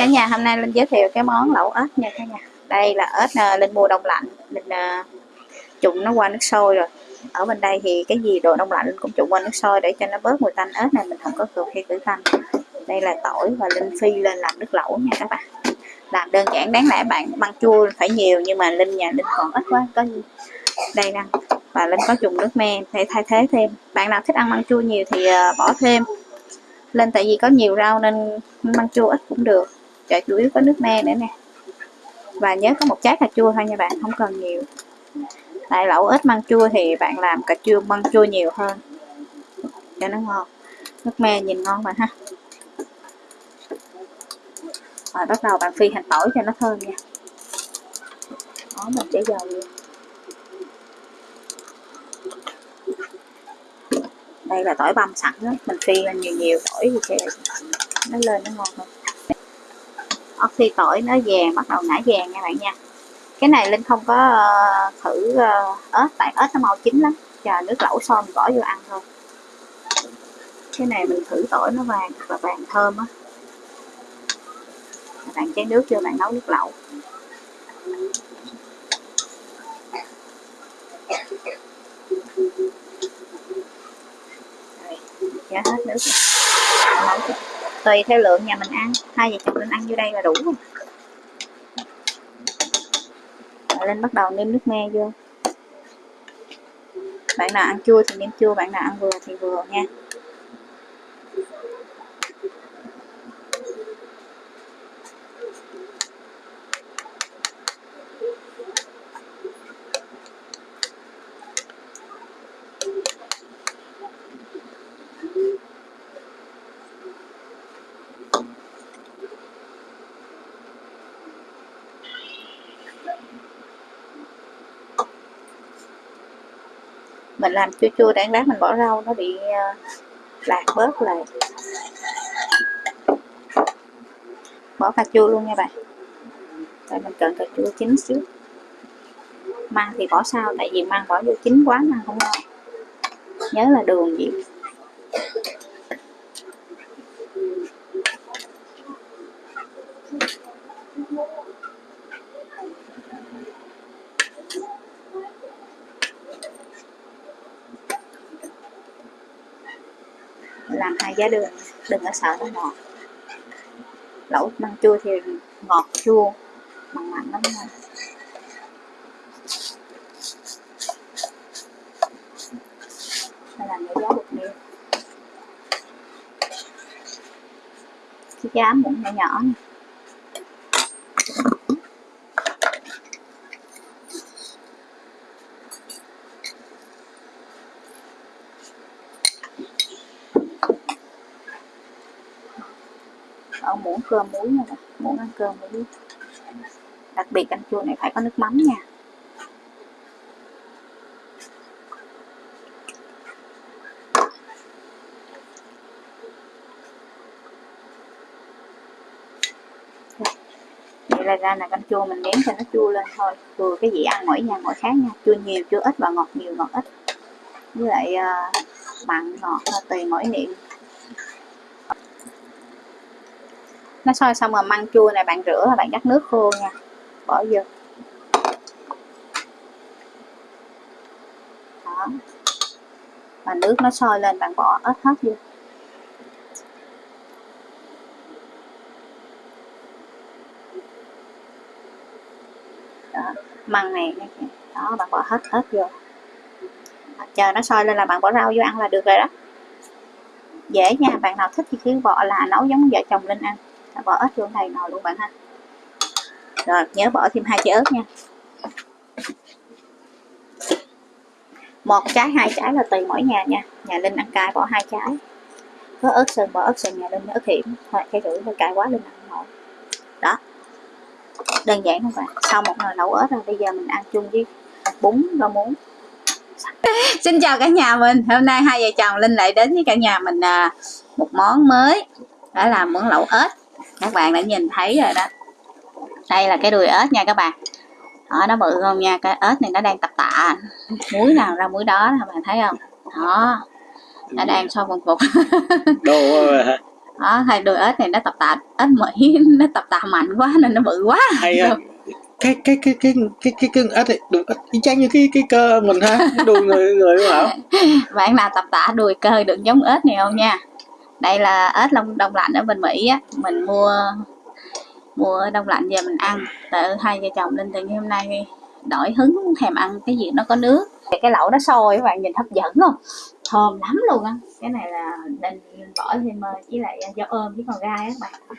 cả nhà, hôm nay linh giới thiệu cái món lẩu ếch nha cả nhà. Đây là ếch ờ, linh mua đông lạnh. Linh ờ, trụng nó qua nước sôi rồi. Ở bên đây thì cái gì đồ đông lạnh linh cũng trụng qua nước sôi để cho nó bớt mùi tanh. Ếch này mình không có cần khi khử tanh. Đây là tỏi và linh phi lên làm nước lẩu nha các bạn. Làm đơn giản, đáng lẽ bạn măng chua phải nhiều, nhưng mà linh nhà linh còn ít quá, có gì? Đây nè, và linh có dùng nước me để thay thế thêm. Bạn nào thích ăn măng chua nhiều thì ờ, bỏ thêm. Lên tại vì có nhiều rau nên măng chua ít cũng được chợ chủ yếu có nước me nữa nè. Và nhớ có một trái cà chua thôi nha bạn, không cần nhiều. Tại lẩu ít măng chua thì bạn làm cà chua măng chua nhiều hơn. Cho nó ngon. Nước me nhìn ngon mà ha. Rồi bắt đầu bạn phi hành tỏi cho nó thơm nha. Đó, mình để dầu luôn. Đây là tỏi băm sẵn đó. Mình phi lên nhiều nhiều tỏi thì sẽ nó lên nó ngon hơn ớt tỏi nó vàng bắt đầu nãy vàng nha bạn nha. Cái này linh không có uh, thử ờ, uh, ớt tại ớt nó màu chín lắm. Chờ nước lẩu xong mình bỏ vô ăn thôi. Cái này mình thử tỏi nó vàng và là vàng thơm á. Bạn chén nước chưa bạn nấu nước lẩu. Giá hết nước nấu tùy theo lượng nhà mình ăn. Hai vợ chồng mình ăn vô đây là đủ rồi. Lên bắt đầu nêm nước me vô. Bạn nào ăn chua thì nêm chua, bạn nào ăn vừa thì vừa nha. Mình làm chua chua đáng lát mình bỏ rau nó bị ờ, lạc bớt lại. Bỏ cà chua luôn nha bạn. Tại mình cần cà chua chín xíu. Măng thì bỏ sao tại vì măng bỏ vô chín quá măng không ngon. Nhớ là đường gì? Làm giá đừng có sợ nó ngọt lẩu măng chua thì ngọt chua, mặn mặn lắm nha. Đây là cái giá bột nêm cái giá muỗng nhỏ nhỏ này. ở muỗng cơm muối nha bạn. Muỗng ăn cơm muối đặc biệt canh chua này phải có nước mắm nha. Vậy là ra là canh chua mình nếm cho nó chua lên thôi. Vừa cái vị ăn mỗi nhà mỗi khác nha. Chua nhiều chua ít và ngọt nhiều ngọt ít. Với lại uh, mặn ngọt à, tùy mỗi niệm. Nó sôi xong rồi măng chua này bạn rửa và bạn dắt nước khô nha. Bỏ vô. Đó. Và nước nó sôi lên bạn bỏ ớt hết vô. Đó, măng này đó bạn bỏ hết hết vô. À, chờ nó sôi lên là bạn bỏ rau vô ăn là được rồi đó. Dễ nha bạn nào thích thì cứ bỏ là nấu giống vợ chồng linh ăn bỏ ớt vô này nồi luôn bạn ha. Rồi nhớ bỏ thêm hai trái ớt nha. Một trái hai trái là tùy mỗi nhà nha. Nhà linh ăn cay bỏ hai trái. Có ớt sơn bỏ ớt sơn nhà linh ớt hiểm. Hoặc cái rưỡi hơi cay quá linh ăn nổi đó. Đơn giản không bạn? Sau một nồi nấu ớt rồi bây giờ mình ăn chung với bún rau muống. Xin chào cả nhà mình. Hôm nay hai vợ chồng linh lại đến với cả nhà mình à, một món mới. Đó là món lẩu ếch các bạn đã nhìn thấy rồi đó. Đây là cái đùi ếch nha các bạn. Đó, nó bự không nha? Cái ếch này nó đang tập tạ. Muối nào ra muối đó các bạn thấy không? Đó nó đang sôi vần phục đó hai đôi ếch này nó tập tạ. Ếch mỹ nó tập tạ mạnh quá nên nó bự quá. Hay á. Cái cái cái cái cái cái cái ếch này đùi ếch chang như cái cái cơ mình ha. Đùi người người đúng không bạn nào tập tạ đùi cơ đừng giống ếch này không nha đây là ếch đông đông lạnh ở bên mỹ á. Mình mua mua đông lạnh về mình ăn. Tự hai vợ chồng linh từ ngày hôm nay đổi hứng thèm ăn cái gì nó có nước. Cái lẩu nó sôi các bạn nhìn hấp dẫn không? Thơm lắm luôn á. Cái này là linh bỏ thêm ờ, với lại dao ôm với con gai á các bạn.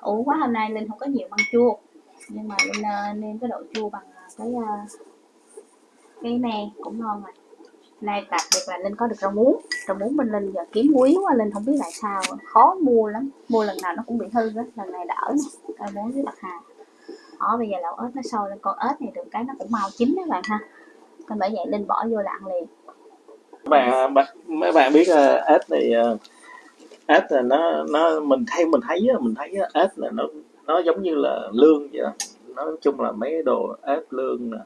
Ủ quá hôm nay linh không có nhiều măng chua. Nhưng mà linh uh, nêm cái độ chua bằng cái ờ, cái me cũng ngon rồi nay đặc biệt là linh có được rau muống. Rau muống bên linh giờ kiếm quý quá linh không biết tại sao. Khó mua lắm. Mua lần nào nó cũng bị hư á lần này đỡ nè. Rau muống với bạc hà. Đó bây giờ lẩu ớt nó sôi lên con ớt này được cái nó cũng mau chín các bạn ha. Nên bởi vậy linh bỏ vô là ăn liền bạn mấy bạn biết ớt ếch này ớt ếch là nó nó mình thấy mình thấy mình thấy ếch là nó nó giống như là lương vậy đó. Nói chung là mấy đồ ếch lương nè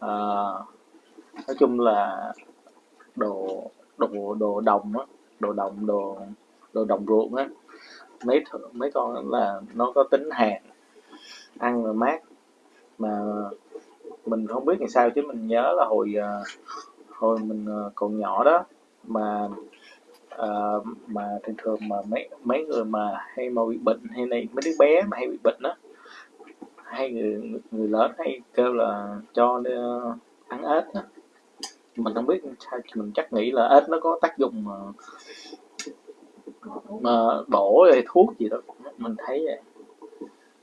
à, nói chung là đồ đồ đồ đồng á đồ đồng đồ đồ đồng ruộng á. Mấy mấy con là nó có tính hàn ăn là mát. Mà mình không biết làm sao chứ mình nhớ là hồi ờ, hồi mình ờ, còn nhỏ đó mà à, mà thường thường mà mấy mấy người mà hay mà bị bệnh hay này mấy đứa bé mà hay bị bệnh đó hay người người lớn hay kêu là cho uh, ăn ếch á mình không biết sao mình chắc nghĩ là ếch nó có tác dụng mà mà bổ hay thuốc gì đó. Mình thấy vậy.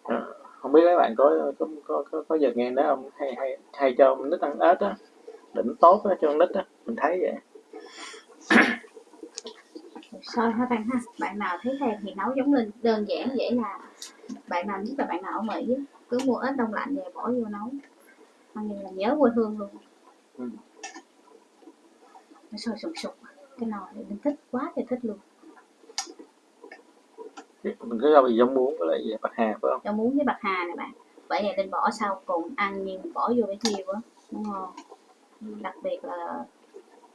À, không biết mấy bạn có có có có, có giờ nghe đó không? Hay hay hay cho nít ăn ếch á. Định tốt đó, cho nít á. Mình thấy vậy. Sôi ha bạn ha? Bạn nào thấy thèm thì nấu giống linh đơn giản dễ làm bạn nào nhất là bạn nào ở mỹ cứ mua ếch đông lạnh về bỏ vô nấu. Ăn như là nhớ quê hương luôn. Ừ. nó sôi sùng sục. Cái nồi này linh thích quá thì thích luôn. Mình cứ rau gì giống muống với lại bạc hà phải không? Rau muống với bạc hà này bạn. Vậy là linh bỏ sau cùng ăn nhưng bỏ vô cái nhiều quá nó ngon đặc biệt là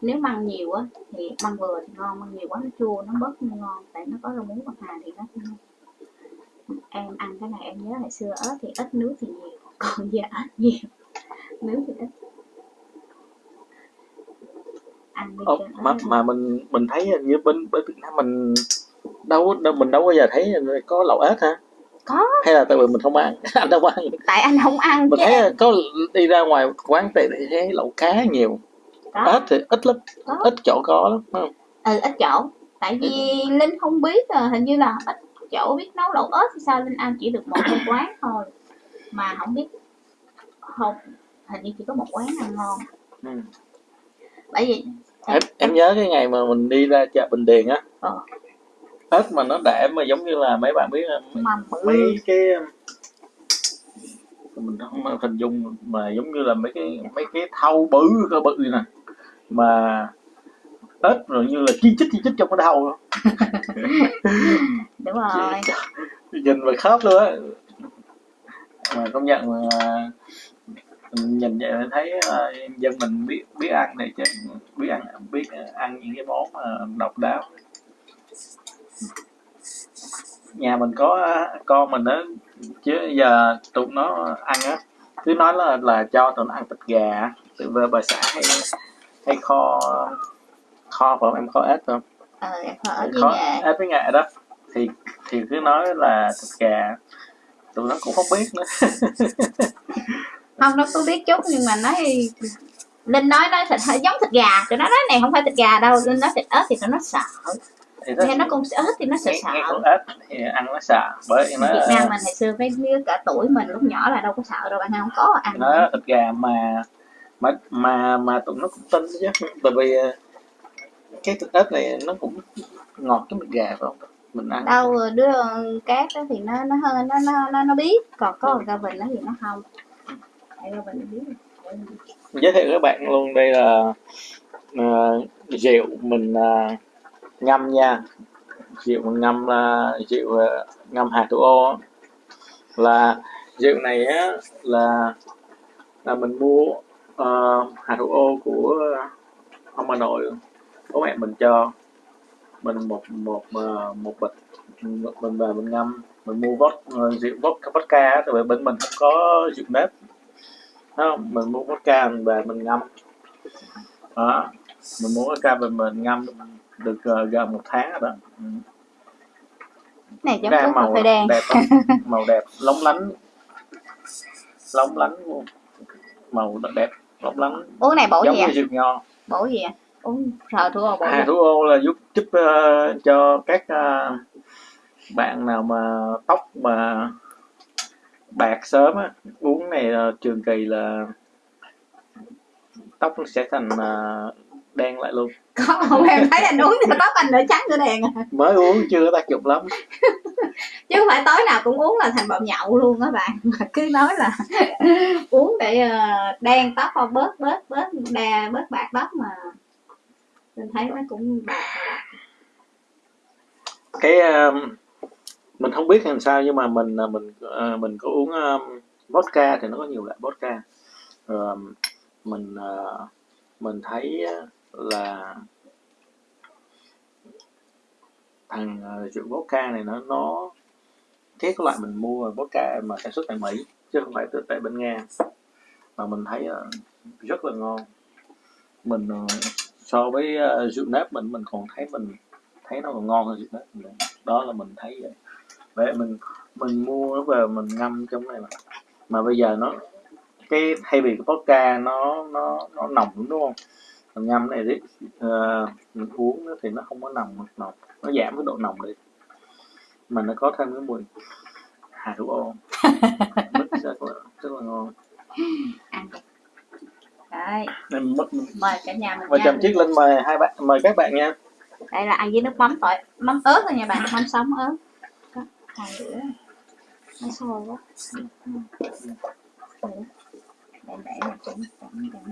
nếu măng nhiều á thì măng vừa thì ngon măng nhiều quá nó chua nó bớt không ngon. Tại nó có rau muống bạc hà thì nó ngon. Em ăn cái này em nhớ hồi xưa ớt thì ít nước thì nhiều. Còn giờ ớt nhiều. Nước thì ít ăn Ồ, mà mà mình mình thấy như bên bên Việt Nam mình đâu đâu mình đâu bao giờ thấy có lẩu ếch hả? Có. Hay là tại vì mình không ăn? Anh đâu ăn. Tại anh không ăn mình thấy có đi ra ngoài quán thì thấy lẩu cá nhiều. Có. ếch thì ít lắm. Có. ít chỗ có lắm không? Ừ ít chỗ. Tại vì linh không biết à, hình như là ít chỗ biết nấu lẩu ếch thì sao linh ăn chỉ được một cái quán thôi. Mà không biết không hình như chỉ có một quán ăn ngon. Ừ. bởi vì em, em nhớ cái ngày mà mình đi ra chợ Bình Điền á. Ờ. ếch mà nó đẻ mà giống như là mấy bạn biết mấy cái mình không hình dung mà giống như là mấy cái mấy cái thau bự cơ bự nè. Mà ếch rồi như là chi chích chi chích trong cái đầu đúng rồi. Nhìn mà khớp luôn á. Mà công nhận mà nhìn vậy thấy uh, dân mình biết biết ăn này chứ biết ăn biết ăn những cái món uh, độc đáo. Nhà mình có con mình á chứ giờ tụi nó ăn á cứ nói là là cho tụi nó ăn thịt gà từ về bà xã hay hay kho kho phải không em kho ếch không? Ờ em kho ếch với nghệ ếch với nghệ đó thì thì cứ nói là thịt gà tụi nó cũng không biết nữa không nó có biết chút nhưng mà nói linh nói nói thịt hơi giống thịt gà. Tụi nó nói này không phải thịt gà đâu linh nói thịt ớt thì tụi nó sợ. Thì nghe nó cũng ớt thì nó sợ sợ. nghe ớt thì ăn nó sợ bởi nó Việt Nam mình hồi xưa mấy đứa cả tuổi mình lúc nhỏ là đâu có sợ đâu ăn không có ăn. Nó thịt gà mà mà mà mà tụi nó cũng tin chứ. Tại vì ờ, cái thịt ớt này nó cũng ngọt cái thịt gà phải không mình ăn. Đâu đứa cát đó thì nó nó hơn nó nó nó, nó biết. Còn có gà vịnh nó thì nó không giới thiệu các bạn luôn đây là uh, rượu mình uh, ngâm nha. Rượu mình ngâm là uh, rượu uh, ngâm hạt thủ ô. Là rượu này á là là mình mua uh, hạt thủ ô của ông bà nội. Bố mẹ mình cho. Mình một một một bịch mình về mình ngâm. Mình mua vót rượu vodka vodka tại vì bên mình không có rượu nếp không mình mua vodka mình về mình ngâm. Đó mình mua vodka về mình ngâm được ờ, gần một tháng rồi đó. Ừ. này giống cà màu phê đen. đẹp màu đẹp lóng lánh. Lóng lánh luôn màu nó đẹp lóng lánh. Uống này bổ giống gì như rượu nho bổ gì ạ uống sờ thua bổ gì? hà thủ ô là giúp giúp ờ, cho các ờ, bạn nào mà tóc mà bạc sớm á uống này ờ, trường kỳ là tóc nó sẽ thành ờ, đen lại luôn. Không em thấy anh uống thì tóc anh nửa trắng nửa đen à. mới uống chưa có tác dụng lắm. Chứ không phải tối nào cũng uống là thành bọng nhậu luôn á bạn. Mà cứ nói là uống để ờ, đen tóc không bớt bớt bớt đà bớt bạc tóc mà. Mình thấy nó cũng bạc. Cái ờ, mình không biết làm sao, nhưng mà mình à, mình à, mình có uống à, vodka thì nó có nhiều loại vodka. Rồi mình mình thấy là thằng rượu vodka này nó nó cái loại mình mua vodka mà sản xuất tại Mỹ, chứ không phải từ, tại bên Nga. Mà mình thấy rất là ngon. Mình so với rượu nếp mình mình còn thấy mình thấy nó còn ngon hơn rượu nếp đó là mình thấy vậy vậy mình mình mua về mình ngâm trong này mà mà bây giờ nó cái thay vì cái vodka nó nó nó nồng đúng không? Mình ngâm này đi. Ờ, mình uống thì nó không có nồng nồng nó giảm cái độ nồng đi. Mà nó có thêm cái mùi hà thủ ô. Rất là rất là ngon. Đấy. Mời cả nhà mình nha. chồng chiếc lên mời hai bạn mời các bạn nha. Đây là ăn với nước mắm tỏi mắm ớt thôi nha bạn mắm sống ớt Hai đĩa nó sôi quá để để mà chấm chấm chấm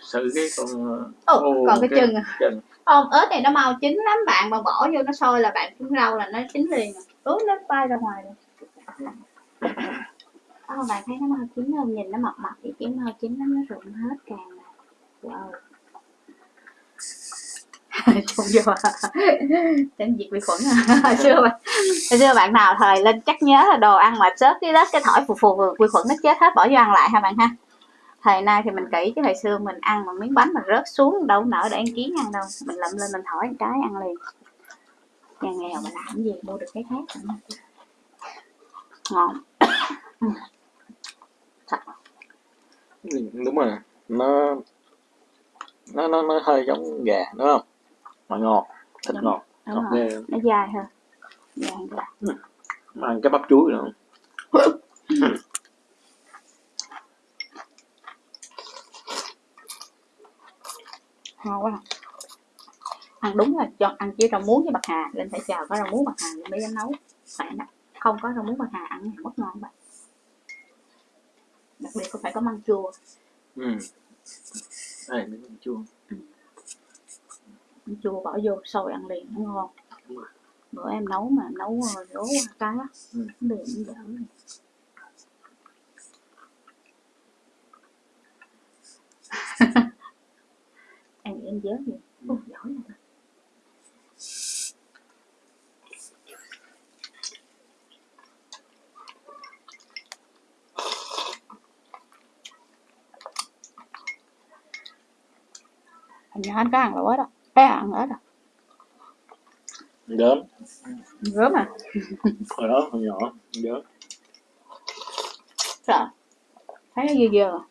sự cái con Ồ, còn cái chân à. chân. Không ớt này nó mau chín lắm bạn mà bỏ vô nó sôi là bạn cũng rau là nó chín liền à. ướt nó bay ra ngoài rồi Ờ, bạn thấy nó mau chín không? Nhìn nó mập mập thì chín mau chín lắm nó rụng hết càng là wow trộn vô. Tránh diệt vi khuẩn à. hồi xưa bạn. Hồi xưa bạn nào thời lên chắc nhớ là đồ ăn mà xớt cái đất cái thỏi phù phù vi khuẩn nó chết hết, bỏ vô ăn lại ha bạn ha? Thời nay thì mình kỹ chứ, hồi xưa mình ăn mà miếng bánh mà rớt xuống đâu nở để ăn kiến ăn đâu. Mình lậm lên mình thổi một cái ăn liền. Nhà nghèo mà làm gì mua được cái khác nữa. ngon. Thật ừ, đúng rồi. Nó nó nó nó hơi giống gà, đúng không? Mà ngọt thịt Đúng. ngọt. Đúng ngọt ghê nó dài hơn dài hơn mà ăn cái bắp chuối nữa. Ngon quá. Ăn đúng là cho ăn chỉ rau muống với bạc hà. Lên phải chào có rau muống bạc hà mới dám nấu. Đó không có rau muống bạc hà ăn mất ngon bạn. Đặc biệt có phải có măng chua. Ừ. đây miếng canh chua chua bỏ vô sôi ăn liền nó ngon bữa em nấu mà em nấu ờ, đố cái á. Ừ. liền nó dở em nghĩ em dớ gì? Ôi, giỏi rồi. Hồi nhỏ anh có ăn lẩu ớt đâu Ê, ăn ớt à gớm. Gớm à? Hồi đó hồi nhỏ gớm. Sợ. Thấy nó dơ dơ à?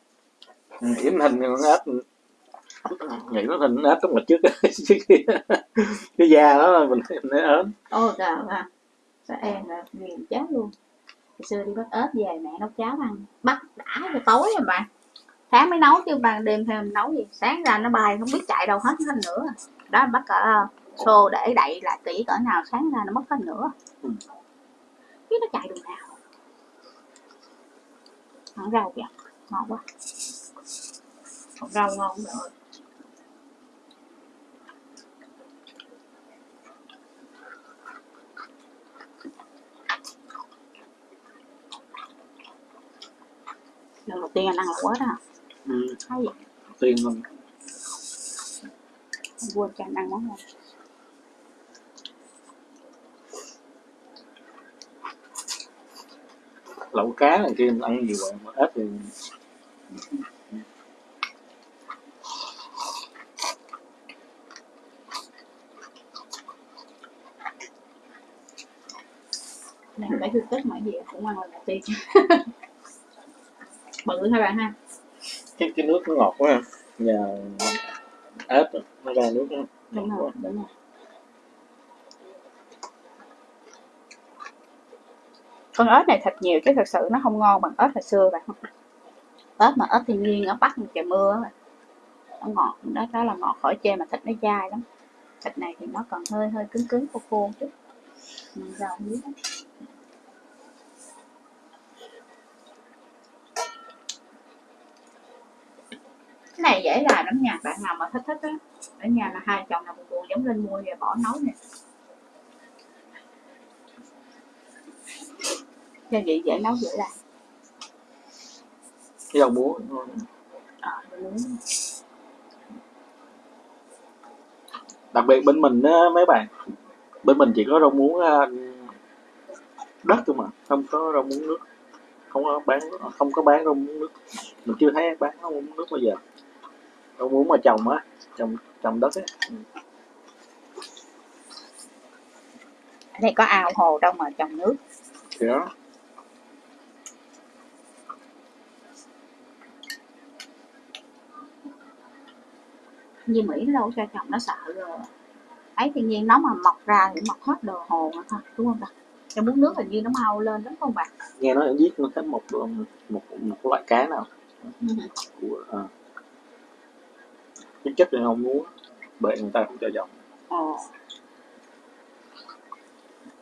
Nghĩ hình con ếch. Nghĩ nó hình ếch trong mặt trước cái da đó mình thấy ớn ôi trời ơi sao em là nghiền chết luôn. Hồi xưa đi bắt ớt về mẹ nấu cháo ăn. Bắt đã cho tối rồi bạn sáng mới nấu chứ ban đêm thêm nấu gì. Sáng ra nó bay không biết chạy đâu hết hết nữa đó bắt cả xô để đậy lại kỹ cỡ nào sáng ra nó mất hết nữa Ừ. biết nó chạy đường nào. Ăn rau kìa. Ngon quá. Rau ngon rồi lần đầu tiên anh ăn lẩu quá đó ừ, hay tiền luôn vua chán ăn món này lẩu cá này kia ăn nhiều rồi mà ếch thì làm bảy thứ tết mọi gì cũng ăn lần đầu tiên bự thôi bạn ha cái cái nước nó ngọt quá ha. nhà ếch nó ra nước đúng ngọt quá. đúng rồi. Con ếch này thịt nhiều chứ thật sự nó không ngon bằng ếch hồi xưa bạn. Ếch mà ếch thiên nhiên ở bắc trời mưa nó ngọt đó đó là ngọt khỏi chê mà thịt nó dai lắm. Thịt này thì nó còn hơi hơi cứng cứng khô khô chút. Ừ, rau không biết lắm. Dễ làm lắm nha bạn nào mà thích thích á ở nhà là hai chồng nào buồn buồn giống lên mua về bỏ nấu nè. Gia vị dễ nấu dễ làm. Cái muống ngon. ờ đặc biệt bên mình á mấy bạn bên mình chỉ có rau muống à, đất thôi mà không có rau muống nước. Không có bán không có bán rau muống nước. Mình chưa thấy bán rau muống nước bao giờ rau muống mà trồng á trồng trồng đất á. Ừ. ở đây có ao hồ đâu mà trồng nước. Thì đó. Như Mỹ nó đâu cho trồng nó sợ rồi. Ấy thiên nhiên nó mà mọc ra thì mọc hết đồ hồ thôi đúng không bạn cho muốn nước hình như nó mau lên đúng không bạn nghe nói giết nó thấy một một một, một loại cá nào? Của à. Cái chất này không muốn bệnh người ta không cho dòng ồ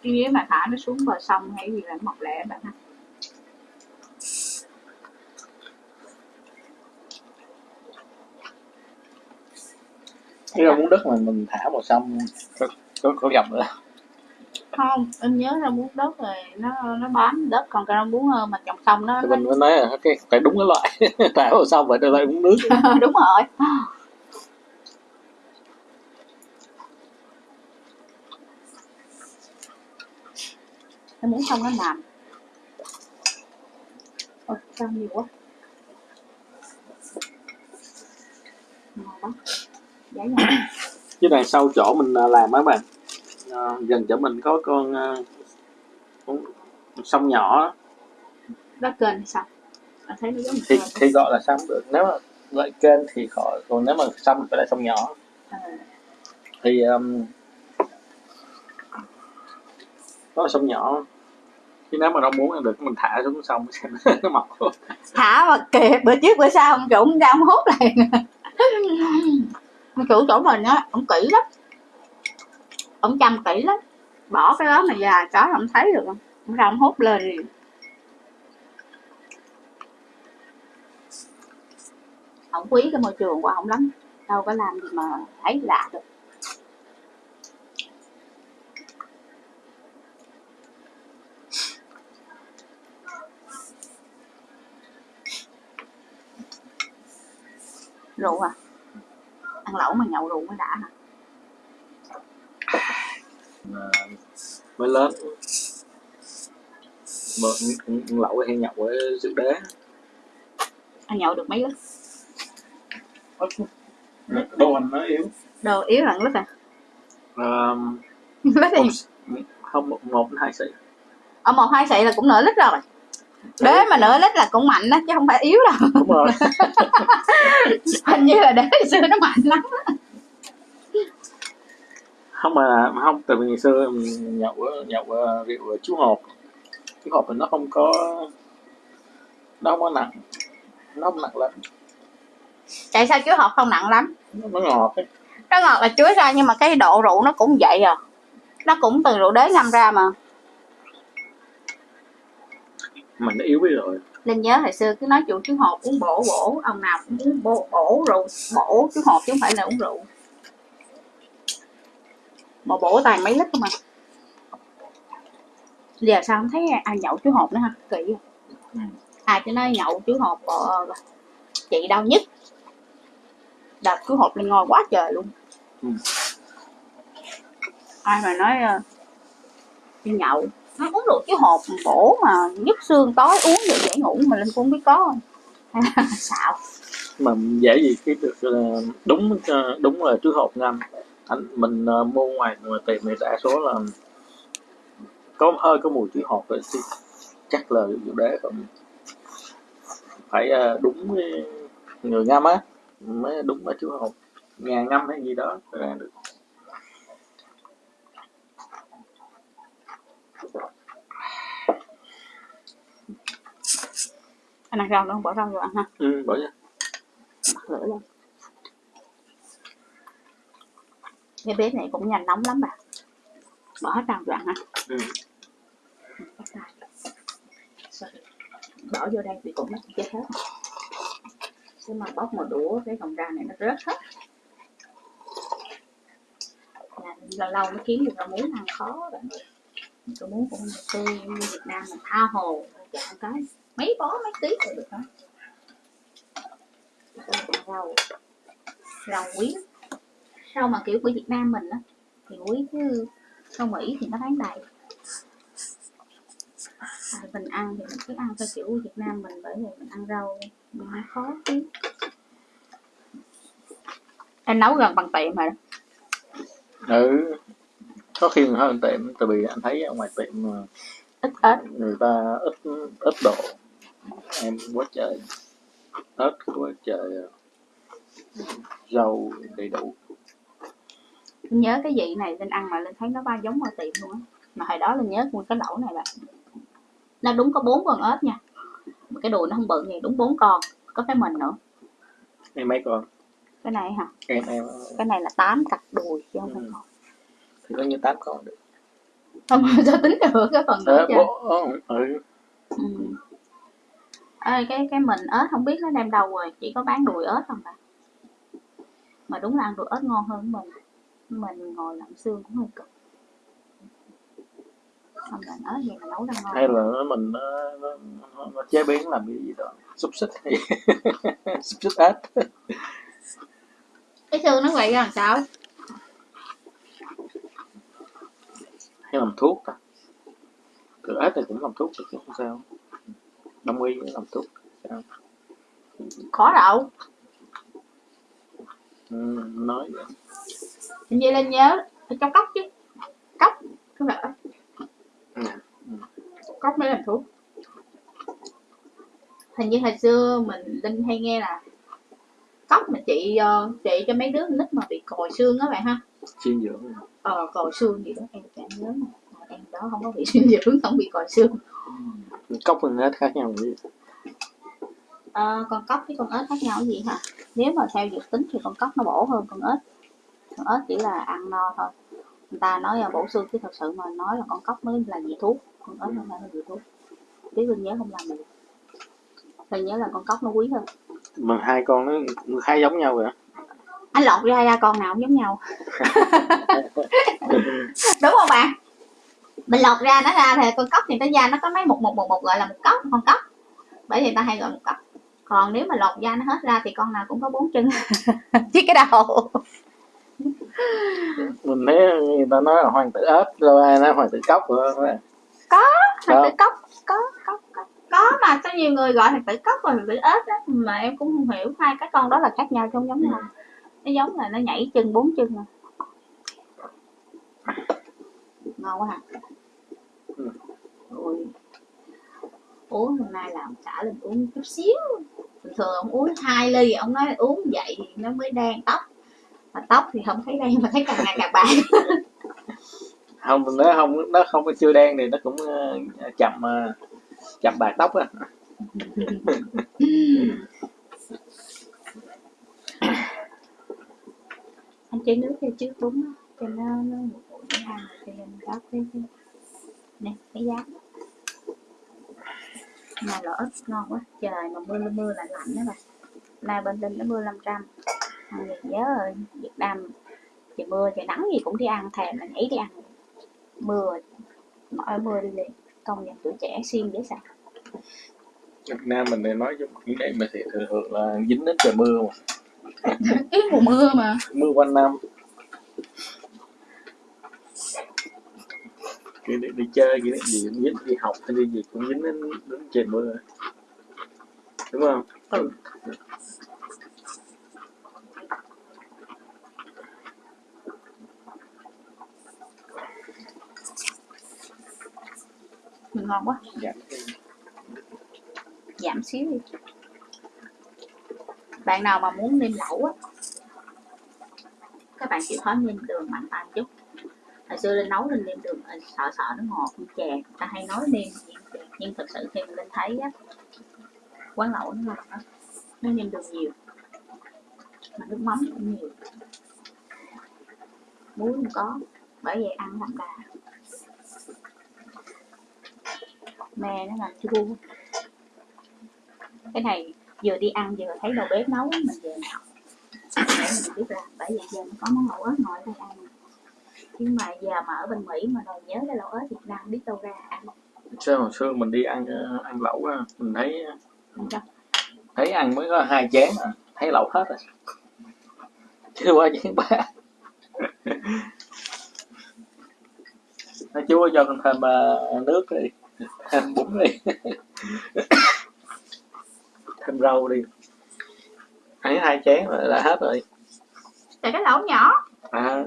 cái nếu mà thả nó xuống bờ sông hay gì là nó mọc lẹ bạn ha? Cái rau muống đất mà mình thả vào sông có có, có dòng nữa. Không em nhớ ra muốn đất rồi nó nó bám đất còn cái rau muống ờ, mà trồng xong nó, mình mới nói là cái phải đúng cái loại. Thả vào sông phải đưa lại uống nước. Đúng rồi em muốn xong nó làm ôi sao nhiều quá. Chứ đằng sau chỗ mình à, làm á bạn. À, gần chỗ mình có con à, con sông nhỏ đất kênh thì sao? Anh thấy nó giống thì kênh thì gọi là sông được. Nếu mà loại kênh thì khỏi còn nếu mà sông thì phải là sông nhỏ. Ờ, thì um, nó sông nhỏ. Chứ nếu mà đâu muốn ăn được mình thả xuống sông xem nó mọc. Thả mà kìa, bữa trước bữa sau ông chủ ông ra ông hút lại. Ông chủ chỗ mình á, ông kỹ lắm. Ông chăm kỹ lắm. Bỏ cái đó mà già có không thấy được. Không ông ra ông hút lên. Liền ông quý cái môi trường của ông lắm. Đâu có làm gì mà thấy lạ được. Rượu à? Ăn lẩu mà nhậu rượu mới đã hả? À, mới lớn. Mà ăn- lẩu hay nhậu với rượu đế. Ăn nhậu được mấy lít đồ anh nó yếu. Đồ yếu là lít à? Um, lít thì không một, một hai xị. Ở một hai xị là cũng nửa lít rồi đế mà nửa lít là cũng mạnh đó chứ không phải yếu đâu. Đúng rồi. Hình như là đế xưa nó mạnh lắm. Không mà không vì ngày xưa mình nhậu nhậu rượu chú hộp chú hộp thì nó không có nó không có nặng nó không nặng lắm. Tại sao chuối hột không nặng lắm? Nó, nó ngọt ấy. nó ngọt là chuối ra nhưng mà cái độ rượu nó cũng vậy à. Nó cũng từ rượu đế ngâm ra mà mà nó yếu đi rồi. Linh nhớ hồi xưa cứ nói chủ chuối hột uống bổ bổ ông nào cũng uống bổ, bổ rượu bổ chuối hột chứ không phải là uống rượu. Mà bổ toàn mấy lít không à? Giờ sao không thấy ai nhậu chuối hột nữa ha kỳ ai cho nói nhậu chuối hột ờ, chị đau nhất. Đợt chuối hột lên ngon quá trời luôn. Ừ. ai mà nói đi nhậu nó uống được cái hộp bổ mà nhức xương, tối uống được dễ ngủ mà linh cũng không biết có không? Hay là xạo. Mà dễ gì cái được ờ, đúng ờ, đúng là trước hộp ngâm. Anh, mình ờ, mua ngoài ngoài tiệm thì đa số là có, hơi có mùi chữ hộp rồi, thì chắc là vụ đế không phải đúng người ngâm á, mới đúng là chữ hộp. Nhà ngâm hay gì đó, ra được. Anh ăn rau nữa không bỏ rau vô ăn ha. Ừ, bỏ ra bắt lửa lên cái bếp này cũng nhanh nóng lắm bà. Bỏ hết rau vô ăn ha. Ừ. Bỏ vô đây thì cũng nó chết hết. Chứ mà bóc một đũa cái còn rau này nó rớt hết. Là lâu mới kiếm được rau muống ăn khó bạn ơi muốn muống cũng tươi Việt Nam mình tha hồ. Dạ, Chọn cái mấy bó mấy tí rồi được đó. Rau rau quý. Rau mà kiểu của Việt Nam mình á thì quý chứ rau Mỹ thì nó bán đầy. À, mình ăn thì mình cứ ăn theo kiểu Việt Nam mình bởi vì mình ăn rau mình nó khó chứ em nấu gần bằng tiệm rồi ừ có khi mà hơn tiệm tại vì anh thấy ở ngoài tiệm ờ, ít ớt người ta ít ít độ em quá trời. Ớt quá trời rau đầy đủ. Linh nhớ cái vị này linh ăn mà linh thấy nó ba giống ở tiệm luôn á. Mà hồi đó linh nhớ một cái lẩu này bạn. Nó đúng có bốn con ớt nha. Mà cái đùi nó không bự gì đúng bốn con. Có cái mình nữa. Em mấy con? Cái này hả? Em em cái này là tám cặp đùi chứ không phải Ừ. con thì có như tám con được. Không sao tính được cái phần nữa Ờ, chứ bố, ừ, ừ. ừ. Ê, cái cái mình ớt không biết nó đem đâu rồi chỉ có bán đùi ớt không à mà đúng là ăn đùi ớt ngon hơn mình. Mình ngồi lặm xương cũng hơi cực. Không lạnh ớt gì mà nấu ra ngon. Hay là nó mình nó, nó, nó, nó chế biến làm cái gì đó xúc xích hay xúc xích ếch. Cái xương nó vậy ra làm sao hay làm thuốc ta. Từ ếch thì cũng làm thuốc được chứ không sao. Đông y cũng làm thuốc. Sao? Khó đâu. Ừ, nói vậy. Hình như lên nhớ trong cốc chứ. Cốc không phải ớt. Ừ. cốc mới làm thuốc. Hình như hồi xưa mình linh hay nghe là cốc mà chị ờ, chị cho mấy đứa nít mà bị còi xương á bạn ha. Suy dưỡng ờ còi xương gì đó em chẳng nhớ mà. Em đó không có bị suy dưỡng không bị còi xương. Cốc với ếch khác nhau gì? Ờ, con cóc với con ếch khác nhau gì hả? Nếu mà theo dược tính thì con cóc nó bổ hơn con ếch. Con ếch chỉ là ăn no thôi. Người ta nói là bổ xương chứ thật sự mà nói là con cóc mới là vị thuốc. Con ếch không phải là vị thuốc. Tí linh nhớ không làm được linh nhớ là con cóc nó quý hơn. Mà hai con nó khá giống nhau rồi á anh lọt ra ra con nào cũng giống nhau. Đúng không bạn? Mình lọt ra nó ra thì con cóc thì nó da nó có mấy một một một một gọi là một cốc con cóc bởi vì ta hay gọi một cốc. Còn nếu mà lọt da nó hết ra thì con nào cũng có bốn chân. Chứ cái đầu. Mình thấy người ta nói là hoàng tử ếch rồi ai nói hoàng tử cốc rồi thằng tử Đâu? cốc. Có có có. Có mà có nhiều người gọi thằng tử cốc và thằng tử ếch đó mà em cũng không hiểu hai cái con đó là khác nhau không giống nhau nó giống là nó nhảy chân bốn chân à ngon quá hả? Ừ. ôi. Uống hôm nay làm cả lần uống chút xíu. Thường thường ông uống hai ly ông nói uống vậy thì nó mới đen tóc. Mà tóc thì không thấy đen mà thấy càng ngày càng bạc. Không nó không nó không có chưa đen thì nó cũng ờ, chậm ờ, chậm bạc tóc á chế nước theo trước đúng á, cho nó nó một buổi để ăn có cái cái nè cái giá. Này là ớt ngon quá trời mà mưa mưa lạnh lạnh đó bà. Nay bên linh nó mưa 500 trăm, gì nhớ rồi Việt Nam trời mưa trời nắng gì cũng đi ăn thèm là nhảy đi ăn. Mưa mọi mưa đi liền công nhận tuổi trẻ xuyên dễ sợ. Việt Nam mình thì nói chung cái này mà thì thường thường là dính đến trời mưa mà cái mùa mưa mà. Mưa quanh năm. Đi, đi, đi chơi cái gì cũng dính đi học hay đi gì cũng dính đến, đến trời mưa. Đúng không? Ừ. ngon quá. Dạ. giảm xíu đi bạn nào mà muốn nêm lẩu á, các bạn chịu khó nêm đường mạnh tay chút. Hồi xưa lên nấu lên nêm đường sợ sợ nó ngọt như chè, người ta hay nói nêm, nhưng thực sự khi mình lên thấy á, quán lẩu nó ngọt á nó nêm đường nhiều, mà nước mắm cũng nhiều. Muối không có, bởi vậy ăn làm đà. Me nó làm chua. Cái này vừa đi ăn vừa thấy đầu bếp nấu mình về học. Để mình biết làm bởi vậy giờ mình có món lẩu ớt ngồi đây ăn. Nhưng mà giờ mà ở bên Mỹ mà đòi nhớ cái lẩu ớt Việt Nam biết đâu ra ăn. Sao hồi xưa mình đi ăn ờ, ăn lẩu á, mình thấy cho. thấy ăn mới có hai chén à, thấy lẩu hết rồi. Chưa qua chén ba. Nó chú cho thêm ờ, nước đi thêm bún đi rau đi. Ăn hai chén là, là hết rồi. Tại cái lẩu nhỏ. À.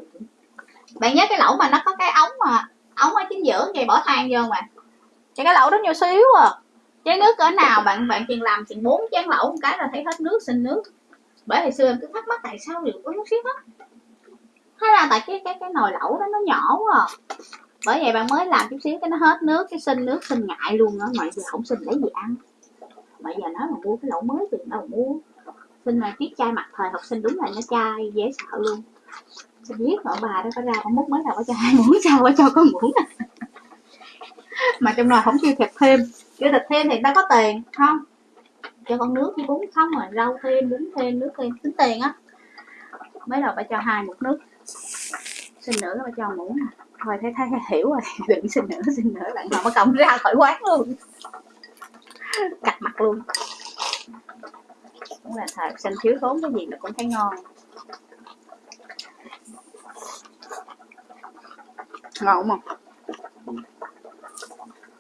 Bạn nhớ cái lẩu mà nó có cái ống mà ống ở chính giữa vậy bỏ than vô mà. Cái cái lẩu đó nhỏ xíu à. Chén nước cỡ nào bạn bạn chừng làm chừng bốn chén lẩu một cái là thấy hết nước xin nước. Bởi hồi xưa em cứ thắc mắc tại sao đều có nước xiết hết hay là tại cái cái cái nồi lẩu đó nó nhỏ quá à. bởi vậy bạn mới làm chút xíu cái nó hết nước cái xin nước xin ngại luôn á. Mà giờ không xin lấy gì ăn mà giờ nói mà mua cái lẩu mới thì đâu mua xin là chiếc chai mặt thời học sinh đúng là nó chai dễ sợ luôn. Xin biết ở bà đó có ra con múc mới nào có cho hai muỗng sao có cho có muỗng. Mà trong nồi không kêu thịt thêm. Kêu thịt thêm thì ta có tiền, không? Cho con nước với bún không rồi rau thêm, bún thêm, nước thêm. Tính tiền á. Mới đầu bà cho hai muỗng nước. Xin nữa bà cho muỗng nè thôi, thấy thấy hiểu rồi. Đừng xin nữa xin nữa. Bạn nào mà cộng ra khỏi quán luôn cạch mặt luôn. Cũng là thời sinh thiếu thốn cái gì là cũng thấy ngon. Ngon không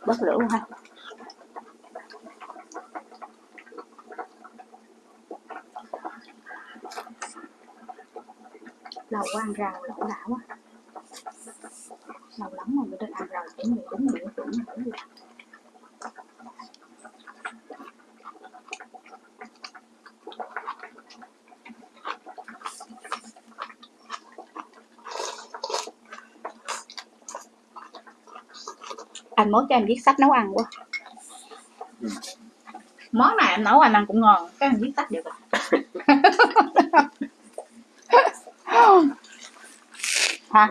bớt lửa luôn ha. Lâu quá ăn rau lẩu đã quá. Lâu lắm rồi mới được ăn rau chỉ người đúng nửa tuổi nữa anh mới cho em viết sách nấu ăn quá. Món nào em nấu anh ăn cũng ngon cái anh viết sách được rồi hả?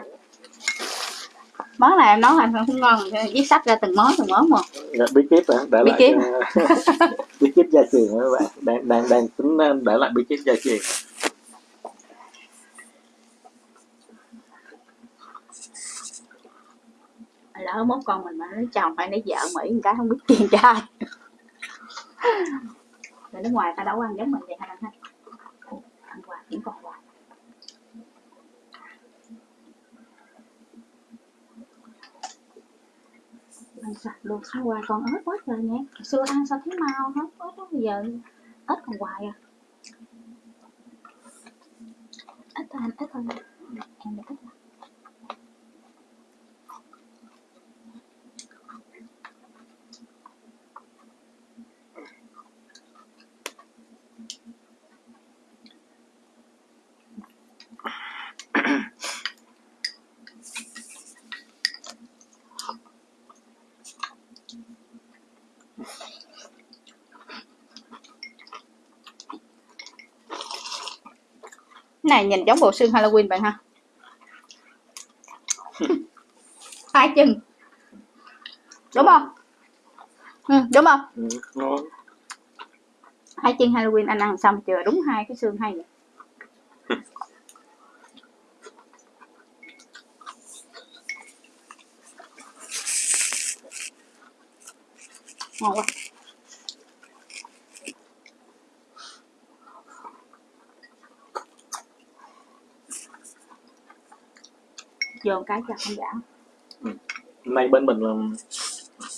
Món nào em nấu anh cũng ngon viết sách ra từng món từng món mà Dạ, bí kíp hả? Để Bí lại kíp. bí kíp gia truyền các bạn? Đang đang đang tính ờ, để lại bí kíp gia truyền lỡ mốt con mình mà nó chồng phải lấy vợ mỹ một cái không biết tiền trai người nước ngoài ta đâu có ăn giống mình vậy hả anh ha ăn quà, kiếm con quà. Ăn sạch luôn sao hoài còn ớt quá trời nhé Hồi xưa ăn sao thấy mau hết ớt đó, bây giờ ớt còn hoài à. Ít thôi anh ít thôi. Em được ít thôi. Này nhìn giống bộ xương Halloween bạn ha. Hai chân. Đúng không? Ừ, đúng không? Ừ, hai chân Halloween anh ăn xong chưa? Đúng hai cái xương hay vậy ngon quá một cái cho không giả. Nay bên mình là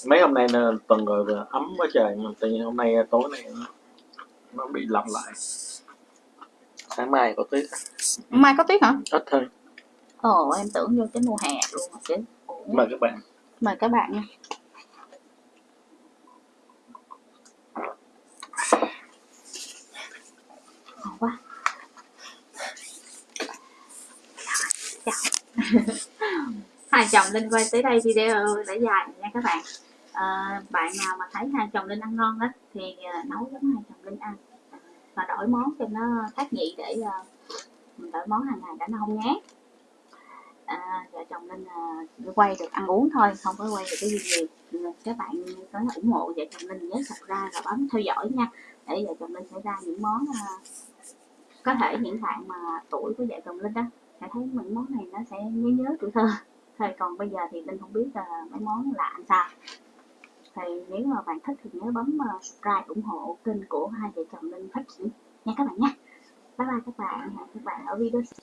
mấy hôm nay là tuần rồi là ấm quá trời mà tự nhiên hôm nay tối nay nó, bị lặp lại. Sáng mai có tuyết. Mai có tuyết hả? Ít thôi ồ em tưởng vô cái mùa hè luôn rồi chứ. Mời các bạn. Mời các bạn nha hai chồng linh quay tới đây video đã dài nha các bạn. À, bạn nào mà thấy hai chồng linh ăn ngon á thì ờ, nấu giống hai chồng linh ăn. Và đổi món cho nó khác nhị để mình đổi món hàng ngày để nó không ngán à, vợ chồng linh quay được ăn uống thôi không có quay được cái gì gì ừ, các bạn có ủng hộ vợ chồng linh nhớ subscribe và bấm theo dõi nha. Để vợ chồng linh sẽ ra những món có thể những bạn mà tuổi của vợ chồng linh đó sẽ thấy những món này nó sẽ nhớ nhớ tuổi thơ. Thôi còn bây giờ thì linh không biết là mấy món lạ làm sao. Thì nếu mà bạn thích thì nhớ bấm ờ, subscribe ủng hộ kênh của hai vợ chồng linh phát triển nha các bạn nhé, bye bye các bạn hẹn các bạn ở video